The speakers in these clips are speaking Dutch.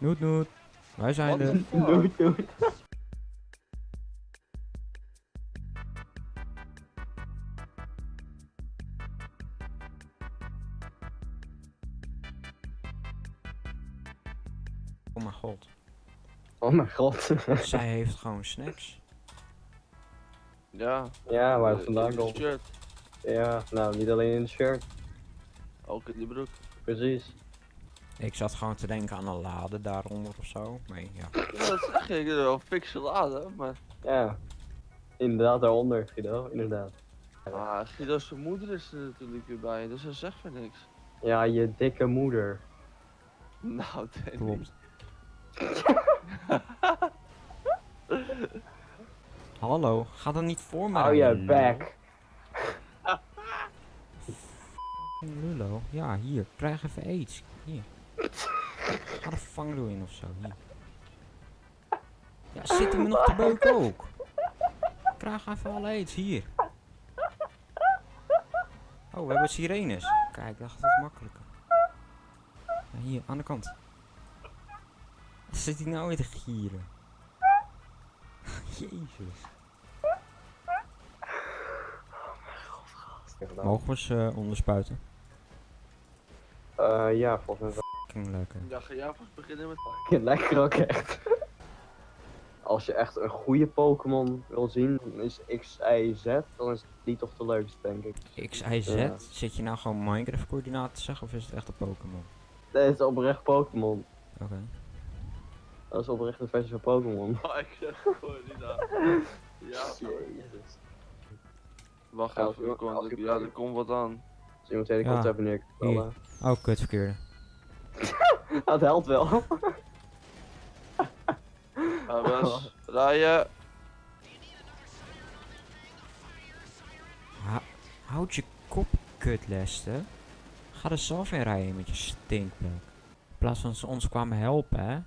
Noet, noet. Wij zijn er. Doei, doei. Oh mijn god. Oh mijn god. Zij heeft gewoon snacks. Ja. ja, waar het eh, vandaan in de komt. shirt. Ja, nou niet alleen in de shirt. Ook in die broek. Precies. Ik zat gewoon te denken aan een lade daaronder of zo. Maar ja. Ja, dat zeg ik. wel pixeladen, maar... Ja. Inderdaad, daaronder, Guido. Inderdaad. Ah, Guido's moeder is er natuurlijk weer bij, dus dat zegt me niks. Ja, je dikke moeder. Nou, Danny. Klopt. Hallo, ga dan niet voor mij. Hou je back. Lullo. Lullo. Ja, hier. Krijg even aids. Hier. Ga de vangrail in of zo. Hier. Ja, zit hem nog te beuken ook. Krijg even alle aids. Hier. Oh, we hebben sirenes. Kijk, dat het makkelijker. Ja, hier, aan de kant. Zit hij nou weer te gieren? Jezus. Mogen we ze eh, onderspuiten? Eh, ja, volgens mij Fucking lekker. Ja, ga jij vast beginnen met... wel lekker ook echt. Als je echt een goede Pokémon wil zien, dan is X, Y, Z, dan is die toch de leukste, denk ik. X, Y, Z? Ja. Zit je nou gewoon Minecraft coördinaten te zeggen of is het echt een Pokémon? Dat is oprecht Pokémon. Oké. Dat is oprecht een versie van Pokémon. Oh, ik zeg gewoon niet. Ja, Jezus. wacht even, er als ja, er komt wat aan. Als iemand hele Ja, kant hebben neergevallen. Oh, kut, verkeerde. Dat helpt wel. Wes, rijden. Houd je kop, kut, Lester. Ga er zelf in rijden met je stinkplek. In plaats van ze ons kwamen helpen, hè?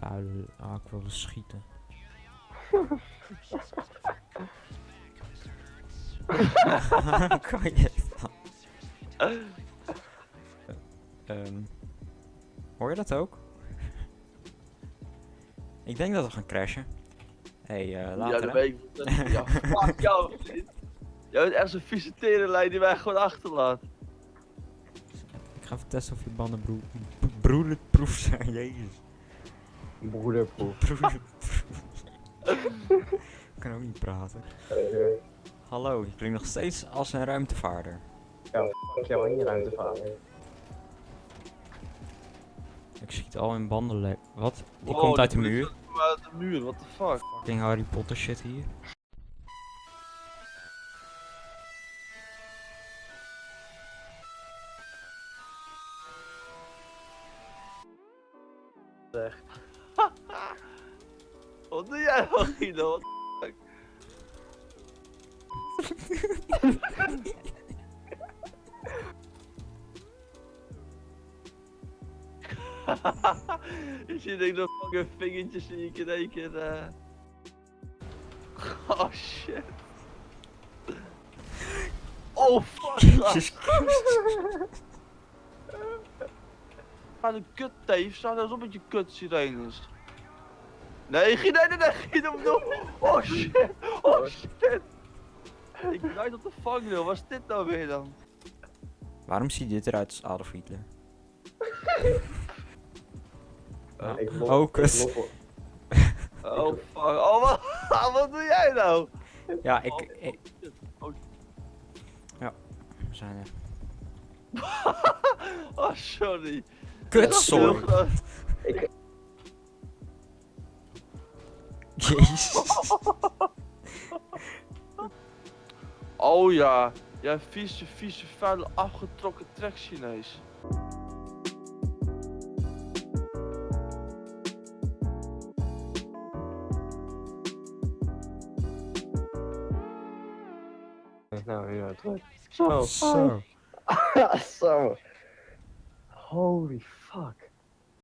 Vuile... Ah, ik wilde schieten. kan je dan? Ehm, hoor je dat ook? Ik denk dat we gaan crashen. Hé, hey, eh, Ja, later dat hè? weet ik. Ja, fuck jou, vriend. Jij bent echt zo'n vieze terenlijn die wij gewoon achterlaat. Ik ga even testen of je banden broe broederproef zijn. Jezus. Broederproef. Broederproef. Ik kan ook niet praten. Hallo, je klinkt nog steeds als een ruimtevaarder. Ja, fuck jou in je ruimtevader. Schiet al in bandenlek. Wat? Die Wow, komt uit de muur. Uit de muur, what the fuck. Fucking Harry Potter shit hier. Wat doe jij nou, Guido? What the fuck? Je ziet ik nog fucking vingertjes zie ik in één keer. eh. Oh shit. Oh fuck. Jezus Ga de kut teef, sta nou eens op met je kut sirenes. Nee, Guido, nee, nee, nee, Guido, no. Oh shit, oh shit. Ik rijd op de vangrail, wat is dit nou weer dan? Waarom ziet dit eruit als Adolf Hitler? Ja, ik lof- Oh, ik Oh fuck, oh wat, wat doe jij nou? Ja, ik... Oh, ik. Oh, we zijn er. oh sorry. Kut, sorry. Jezus. Oh ja, jij vieze, vieze, vuile, afgetrokken trek Chinees. Nou, ja, terug. Zo. Zo. Zo. Holy fuck.